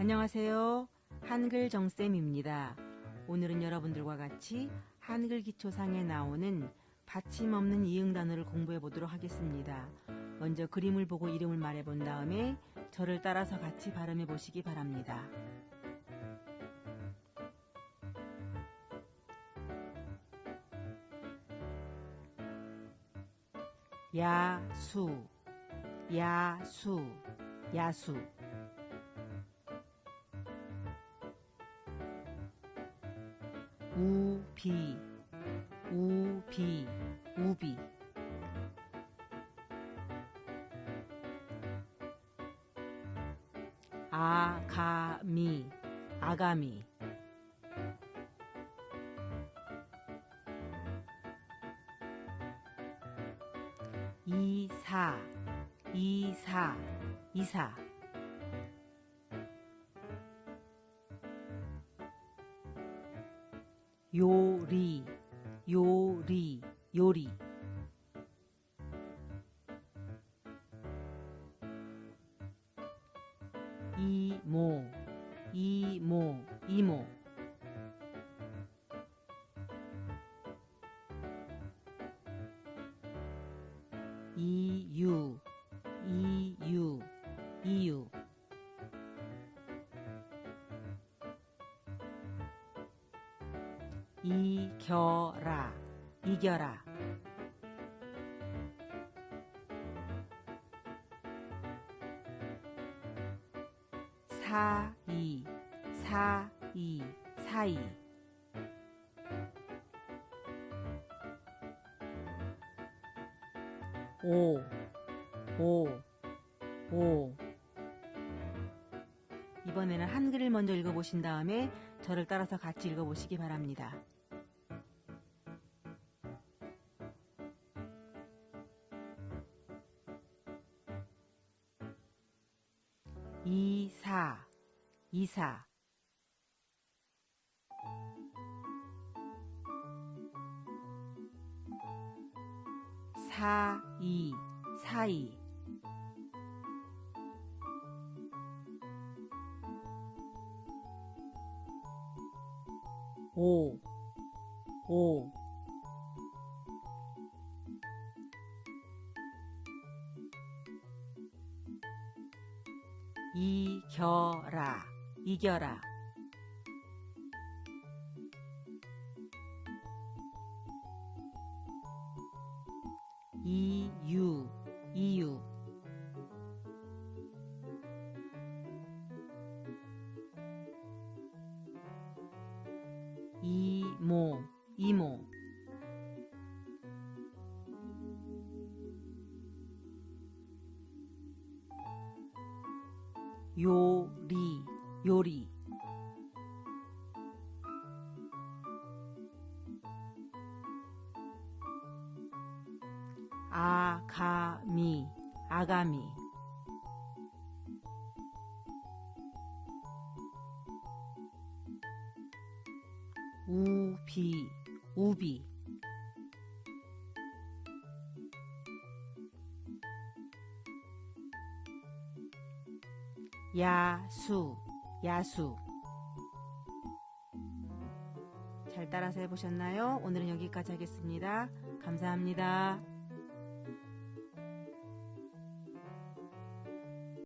안녕하세요. 한글 정쌤입니다. 오늘은 여러분들과 같이 한글 기초상에 나오는 받침 없는 이응 단어를 공부해 보도록 하겠습니다. 먼저 그림을 보고 이름을 말해 본 다음에 저를 따라서 같이 발음해 보시기 바랍니다. 야수, 야수, 야수. 우비, 우비, 우비. 아가미, 아가미. 이사, 이사, 이사. 요리, 요리, 요리. 이모, 이모, 이모. 이유, 이겨라, 이겨라. 사이, 사이, 사이. 오, 오, 오. 이번에는 한글을 먼저 읽어보신 다음에 저를 따라서 같이 읽어보시기 바랍니다. 이사, 이사. 사이, 사이. 오, 오. 이겨라, 이겨라. 이유, 이유. 이모, 이모. 요리, 요리. 아가미, 아가미. 우비, 우비. 야수, 야수. 잘 따라서 해보셨나요? 오늘은 여기까지 하겠습니다. 감사합니다.